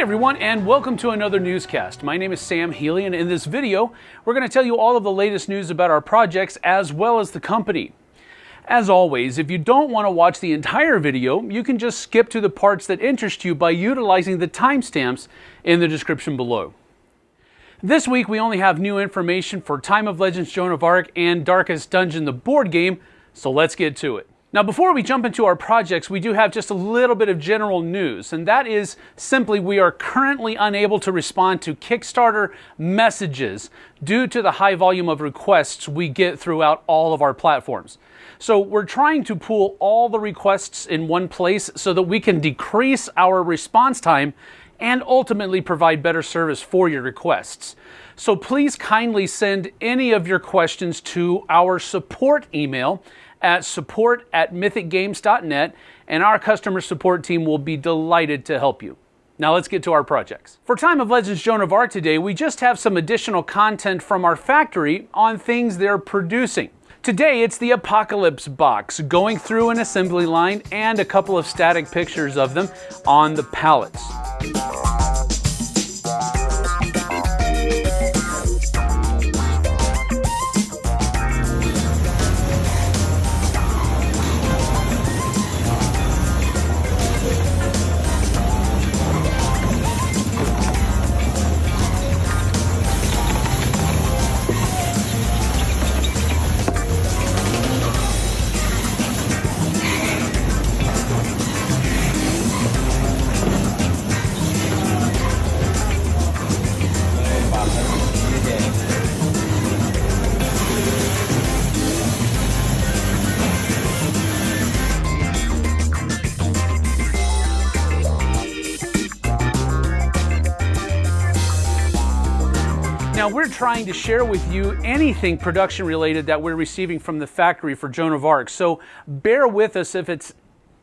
everyone, and welcome to another newscast. My name is Sam Healy, and in this video, we're going to tell you all of the latest news about our projects as well as the company. As always, if you don't want to watch the entire video, you can just skip to the parts that interest you by utilizing the timestamps in the description below. This week, we only have new information for Time of Legends Joan of Arc and Darkest Dungeon, the board game, so let's get to it. Now, before we jump into our projects, we do have just a little bit of general news, and that is simply we are currently unable to respond to Kickstarter messages due to the high volume of requests we get throughout all of our platforms. So, we're trying to pool all the requests in one place so that we can decrease our response time and ultimately provide better service for your requests. So, please kindly send any of your questions to our support email at support at mythicgames.net, and our customer support team will be delighted to help you. Now let's get to our projects. For Time of Legends Joan of Arc today, we just have some additional content from our factory on things they're producing. Today it's the Apocalypse box, going through an assembly line and a couple of static pictures of them on the pallets. Now, we're trying to share with you anything production related that we're receiving from the factory for Joan of Arc. So bear with us if it's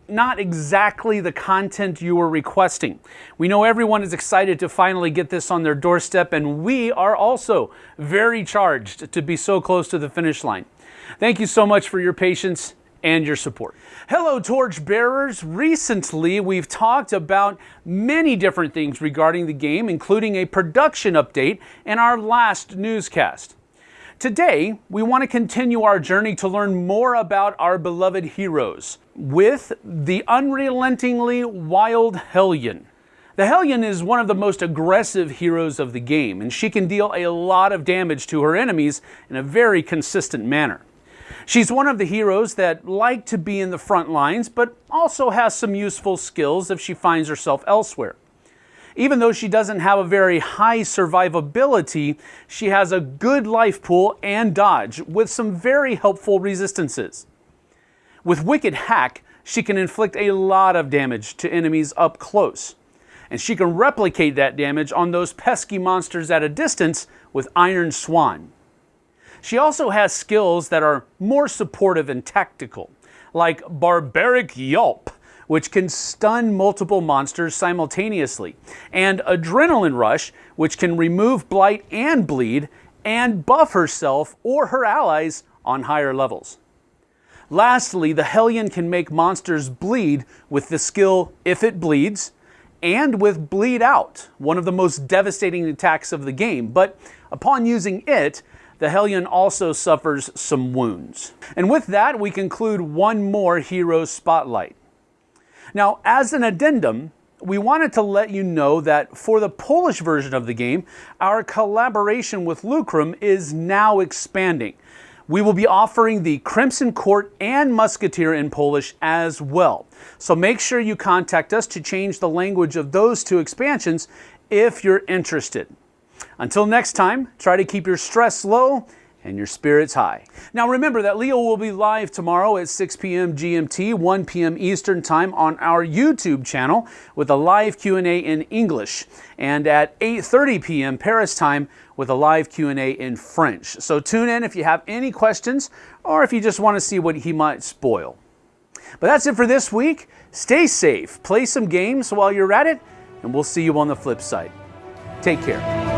not exactly the content you were requesting. We know everyone is excited to finally get this on their doorstep, and we are also very charged to be so close to the finish line. Thank you so much for your patience and your support. Hello, torch bearers. Recently, we've talked about many different things regarding the game, including a production update in our last newscast. Today, we want to continue our journey to learn more about our beloved heroes with the unrelentingly wild Hellion. The Hellion is one of the most aggressive heroes of the game, and she can deal a lot of damage to her enemies in a very consistent manner. She's one of the heroes that like to be in the front lines, but also has some useful skills if she finds herself elsewhere. Even though she doesn't have a very high survivability, she has a good life pool and dodge with some very helpful resistances. With Wicked Hack, she can inflict a lot of damage to enemies up close. And she can replicate that damage on those pesky monsters at a distance with Iron Swan. She also has skills that are more supportive and tactical, like Barbaric Yelp, which can stun multiple monsters simultaneously, and Adrenaline Rush, which can remove blight and bleed and buff herself or her allies on higher levels. Lastly, the Hellion can make monsters bleed with the skill If It Bleeds and with Bleed Out, one of the most devastating attacks of the game, but upon using it, the Hellion also suffers some wounds. And with that, we conclude one more hero spotlight. Now, as an addendum, we wanted to let you know that for the Polish version of the game, our collaboration with Lucrum is now expanding. We will be offering the Crimson Court and Musketeer in Polish as well. So make sure you contact us to change the language of those two expansions if you're interested. Until next time, try to keep your stress low and your spirits high. Now remember that Leo will be live tomorrow at 6 p.m. GMT, 1 p.m. Eastern Time on our YouTube channel with a live Q&A in English and at 8:30 p.m. Paris time with a live Q&A in French. So tune in if you have any questions or if you just want to see what he might spoil. But that's it for this week. Stay safe, play some games while you're at it, and we'll see you on the flip side. Take care.